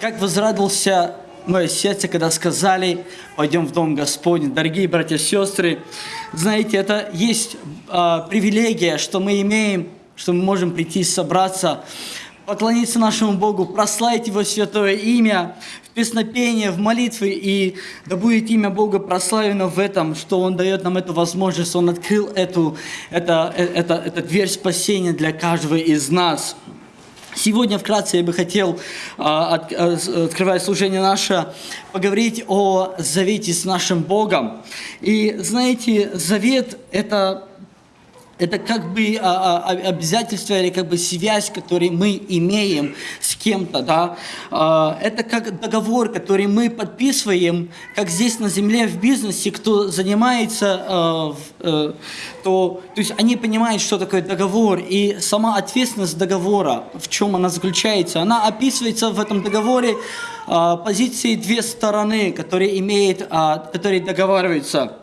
Как возрадовался мое сердце, когда сказали, пойдем в Дом Господень. Дорогие братья и сестры, знаете, это есть э, привилегия, что мы имеем, что мы можем прийти собраться, поклониться нашему Богу, прославить Его святое имя в песнопении, в молитве, и да будет имя Бога прославлено в этом, что Он дает нам эту возможность, Он открыл эту, это, это, это дверь спасения для каждого из нас. Сегодня вкратце я бы хотел, а, открывая служение наше, поговорить о завете с нашим Богом. И знаете, завет – это это как бы а, а, обязательство или как бы связь, которую мы имеем с кем-то, да. А, это как договор, который мы подписываем, как здесь на земле в бизнесе, кто занимается, а, а, то, то есть они понимают, что такое договор, и сама ответственность договора, в чем она заключается, она описывается в этом договоре а, позиции две стороны, которые имеют, а, которые договариваются.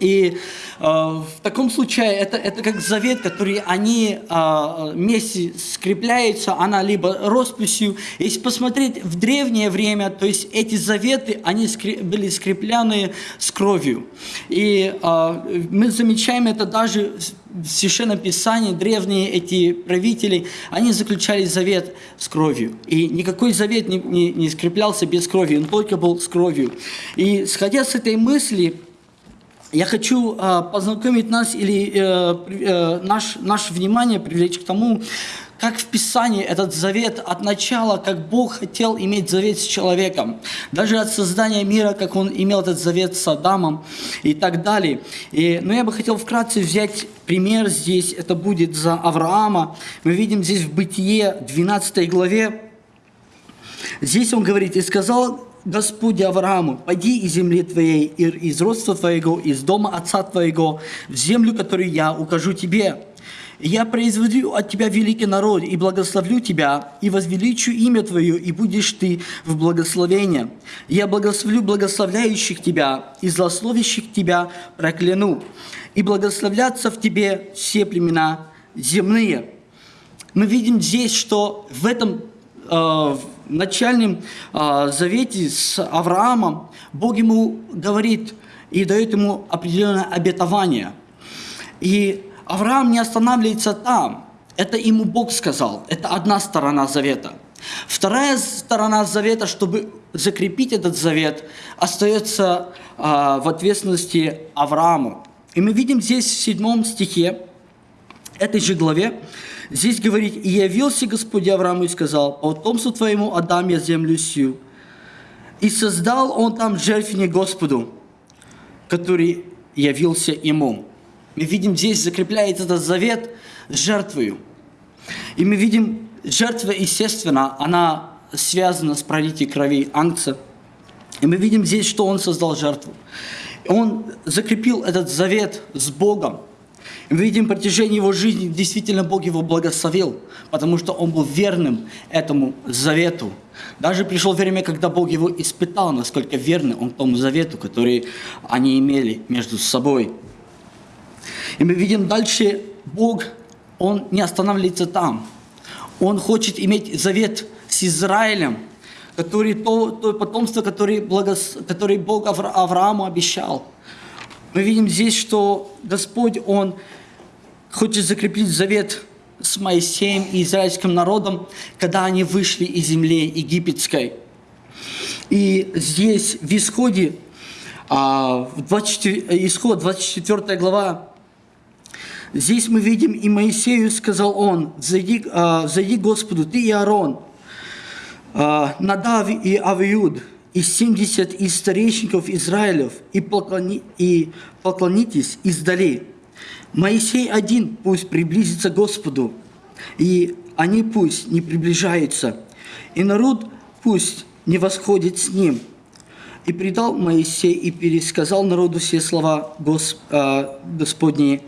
И э, в таком случае это, это как завет, который они э, вместе скрепляются, она либо росписью. Если посмотреть в древнее время, то есть эти заветы, они скреп, были скреплены с кровью. И э, мы замечаем это даже в Священном Писании, древние эти правители, они заключали завет с кровью. И никакой завет не, не, не скреплялся без крови, он только был с кровью. И сходя с этой мысли, я хочу э, познакомить нас или э, э, наш, наше внимание привлечь к тому, как в Писании этот завет от начала, как Бог хотел иметь завет с человеком. Даже от создания мира, как Он имел этот завет с Адамом и так далее. И, но я бы хотел вкратце взять пример здесь. Это будет за Авраама. Мы видим здесь в Бытие 12 главе. Здесь он говорит, «И сказал Господи Аврааму, пойди из земли твоей, из родства твоего, из дома отца твоего, в землю, которую я укажу тебе. Я произведу от тебя великий народ, и благословлю тебя, и возвеличу имя твое, и будешь ты в благословении. Я благословлю благословляющих тебя, и злословящих тебя прокляну, и благословлятся в тебе все племена земные. Мы видим здесь, что в этом э, начальном а, завете с Авраамом Бог ему говорит и дает ему определенное обетование. И Авраам не останавливается там. Это ему Бог сказал. Это одна сторона завета. Вторая сторона завета, чтобы закрепить этот завет, остается а, в ответственности Аврааму. И мы видим здесь в седьмом стихе этой же главе, Здесь говорит, «И явился Господь Аврааму и сказал, по потомству твоему отдам я землю сию». И создал он там жертвенник Господу, который явился ему. Мы видим, здесь закрепляется этот завет жертвою. И мы видим, жертва, естественно, она связана с пролитием крови ангца. И мы видим здесь, что он создал жертву. Он закрепил этот завет с Богом. Видим, в протяжении его жизни действительно Бог его благословил, потому что он был верным этому завету. Даже пришло время, когда Бог его испытал, насколько верный он тому завету, который они имели между собой. И мы видим дальше, Бог, Он не останавливается там. Он хочет иметь завет с Израилем, который, то, то потомство, которое, благос, которое Бог Аврааму обещал. Мы видим здесь, что Господь, Он хочет закрепить завет с Моисеем и израильским народом, когда они вышли из земли египетской. И здесь в Исходе, а, в 24, Исход, 24 глава, здесь мы видим, и Моисею сказал он, «Зайди, а, зайди Господу, ты и Аарон, а, Надав и Авиуд, и 70 из старейшников Израилев, и, поклони, и поклонитесь издали, Моисей один пусть приблизится к Господу, и они пусть не приближаются, и народ пусть не восходит с ним. И предал Моисей и пересказал народу все слова Гос, э, Господни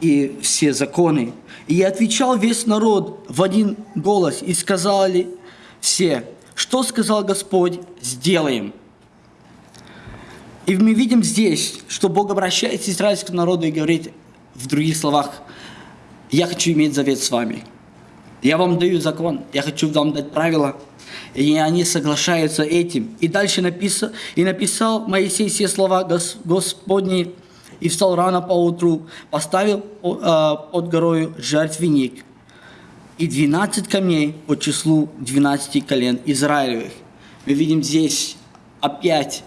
и все законы. И отвечал весь народ в один голос, и сказали все, что сказал Господь, сделаем. И мы видим здесь, что Бог обращается к израильскому народу и говорит, в других словах, я хочу иметь завет с вами. Я вам даю закон, я хочу вам дать правила. И они соглашаются этим. И дальше написал, и написал Моисей все слова Гос, Господни, и встал рано поутру, поставил э, под горою жертвенник и 12 камней по числу 12 колен Израилевых. Мы видим здесь опять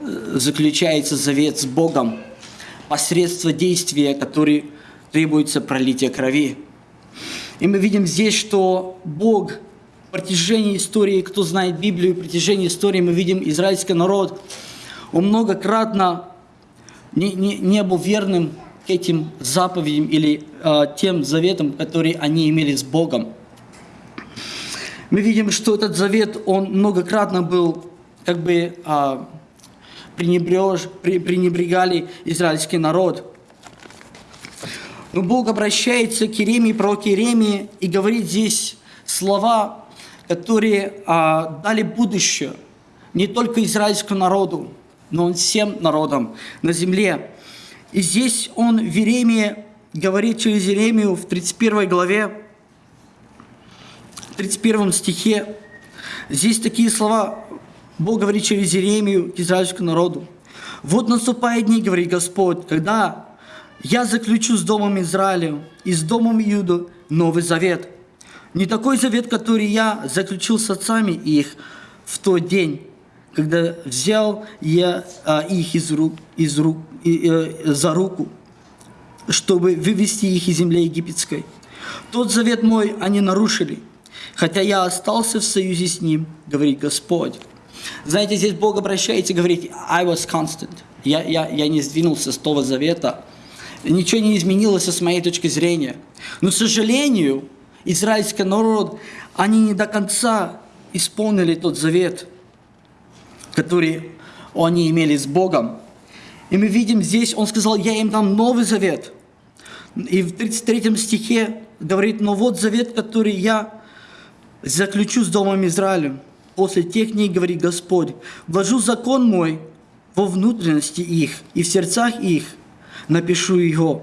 заключается завет с Богом посредством действия, который требуется пролитие крови. И мы видим здесь, что Бог в протяжении истории, кто знает Библию, в протяжении истории мы видим израильский народ, он многократно не, не, не был верным к этим заповедям или э, тем заветам, которые они имели с Богом. Мы видим, что этот завет, он многократно был как бы э, пренебреж, пренебрегали израильский народ. Но Бог обращается к Иеремии, пророк Иеремии, и говорит здесь слова, которые а, дали будущее не только израильскому народу, но он всем народам на земле. И здесь он в Иеремии говорит через Иеремию в 31 главе, 31 стихе, здесь такие слова, Бог говорит через Иеремию к израильскому народу. «Вот наступает дни, говорит Господь, когда я заключу с домом Израиля и с домом Иуда новый завет. Не такой завет, который я заключил с отцами их в тот день, когда взял я а, их из рук, из рук, и, э, за руку, чтобы вывести их из земли египетской. Тот завет мой они нарушили, хотя я остался в союзе с ним, говорит Господь. Знаете, здесь Бог обращается и говорит, I was constant. Я, я, я не сдвинулся с того завета, ничего не изменилось с моей точки зрения. Но, к сожалению, израильский народ, они не до конца исполнили тот завет, который они имели с Богом. И мы видим здесь, он сказал, я им дам новый завет. И в 33 стихе говорит, но вот завет, который я заключу с Домом Израилем. После тех дней, говорит Господь, вложу закон мой во внутренности их и в сердцах их, напишу его,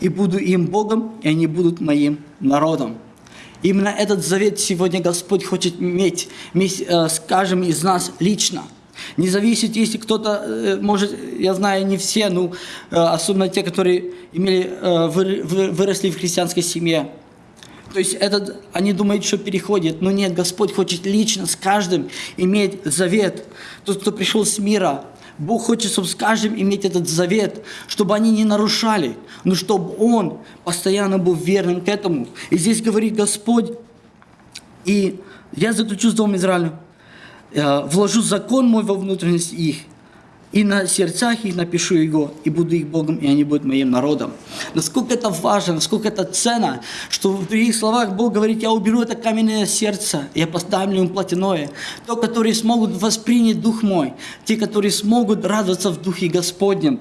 и буду им Богом, и они будут моим народом. Именно этот завет сегодня Господь хочет иметь, э, с каждым из нас лично. Не зависит, если кто-то, э, может, я знаю, не все, ну, э, особенно те, которые имели, выросли в христианской семье. То есть этот, они думают, что переходит. Но нет, Господь хочет лично с каждым иметь завет. Тот, кто пришел с мира, Бог хочет, чтобы с каждым иметь этот завет, чтобы они не нарушали, но чтобы Он постоянно был верным к этому. И здесь говорит Господь, и я заключу с Домом Израиля, э, вложу закон мой во внутренность их, и на сердцах их напишу его, и буду их Богом, и они будут моим народом. Насколько это важно, насколько это ценно, что в других словах Бог говорит, я уберу это каменное сердце, я поставлю им плотяное. То, которые смогут воспринять Дух мой, те, которые смогут радоваться в Духе Господнем.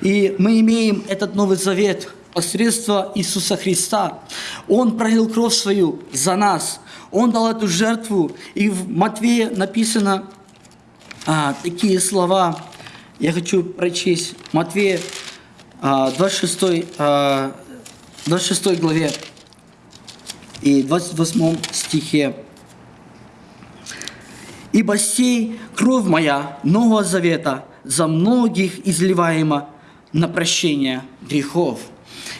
И мы имеем этот Новый Завет посредством Иисуса Христа. Он пролил кровь свою за нас. Он дал эту жертву. И в Матвея написано, а, такие слова. Я хочу прочесть Матвея а, 26, а, 26 главе и 28 стихе. «Ибо сей кровь моя Нового Завета за многих изливаема на прощение грехов».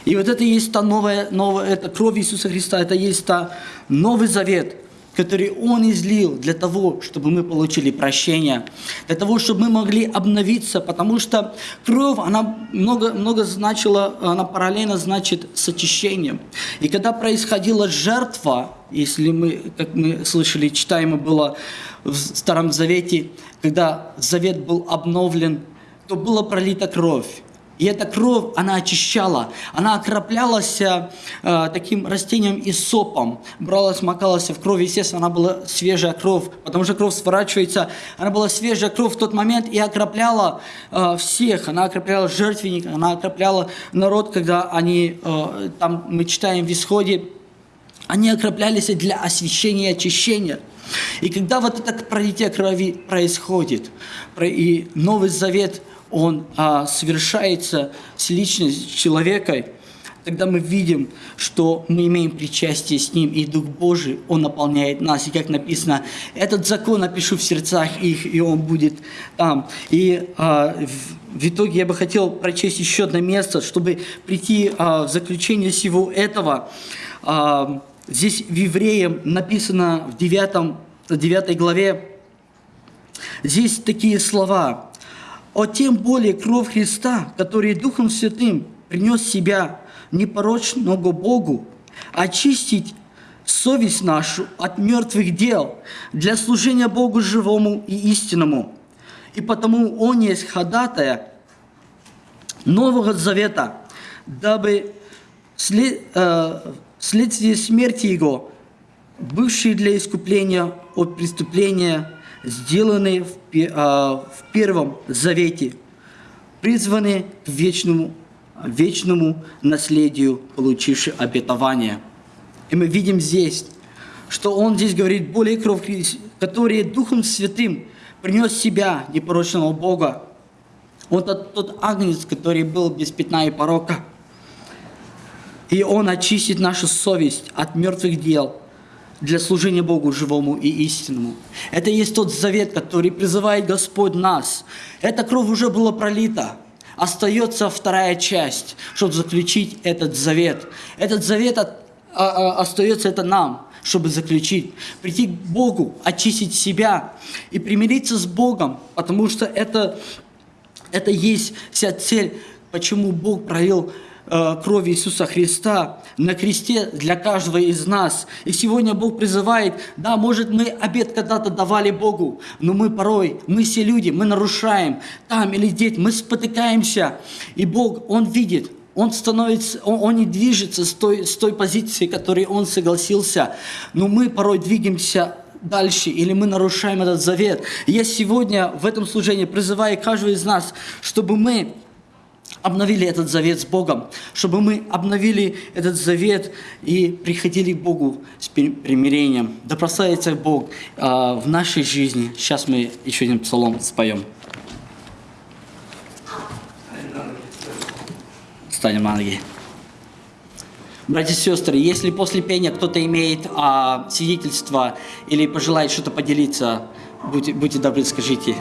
И вот это есть та новая, новая это кровь Иисуса Христа, это есть та Новый Завет – который Он излил для того, чтобы мы получили прощение, для того, чтобы мы могли обновиться, потому что кровь, она много, много значила, она параллельно значит с очищением. И когда происходила жертва, если мы, как мы слышали, читаемо было в Старом Завете, когда Завет был обновлен, то была пролита кровь. И эта кровь, она очищала, она окроплялась э, таким растением и сопом, бралась, макалась в кровь, естественно, она была свежая кровь, потому что кровь сворачивается, она была свежая кровь в тот момент и окропляла э, всех, она окропляла жертвенник, она окропляла народ, когда они, э, там мы читаем в Исходе, они окроплялись для освящения и очищения. И когда вот это пролитие крови происходит, и Новый Завет – он а, совершается с личностью человека, тогда мы видим, что мы имеем причастие с Ним, и Дух Божий, Он наполняет нас. И как написано, этот закон напишу в сердцах их, и Он будет там. И а, в, в итоге я бы хотел прочесть еще одно место, чтобы прийти а, в заключение всего этого. А, здесь в Евреям написано в 9, 9 главе, здесь такие слова – о тем более кровь Христа, который Духом Святым принес себя непорочного Богу, очистить совесть нашу от мертвых дел для служения Богу живому и истинному. И потому Он есть ходатая Нового Завета, дабы след, э, вследствие смерти Его, бывший для искупления от преступления сделанные в, а, в Первом Завете, призваны к вечному, вечному наследию, получившие обетование. И мы видим здесь, что он здесь говорит, более кровь, который Духом Святым принес себя, непорочного Бога. Он тот, тот агнец, который был без пятна и порока. И он очистит нашу совесть от мертвых дел – для служения Богу живому и истинному. Это есть тот завет, который призывает Господь нас. Эта кровь уже была пролита. Остается вторая часть, чтобы заключить этот завет. Этот завет от, а, а, остается это нам, чтобы заключить. Прийти к Богу, очистить себя и примириться с Богом, потому что это, это есть вся цель, почему Бог пролил Э, крови Иисуса Христа на кресте для каждого из нас. И сегодня Бог призывает, да, может мы обед когда-то давали Богу, но мы порой, мы все люди, мы нарушаем там или здесь, мы спотыкаемся. И Бог, Он видит, он становится, он, он не движется с той, с той позиции, которой он согласился. Но мы порой двигаемся дальше, или мы нарушаем этот завет. Я сегодня в этом служении призываю каждого из нас, чтобы мы обновили этот завет с Богом, чтобы мы обновили этот завет и приходили к Богу с примирением. Да прославится Бог э, в нашей жизни. Сейчас мы еще один псалом споем. Станем на ноги. Братья и сестры, если после пения кто-то имеет а, свидетельство или пожелает что-то поделиться, будьте, будьте добры, скажите.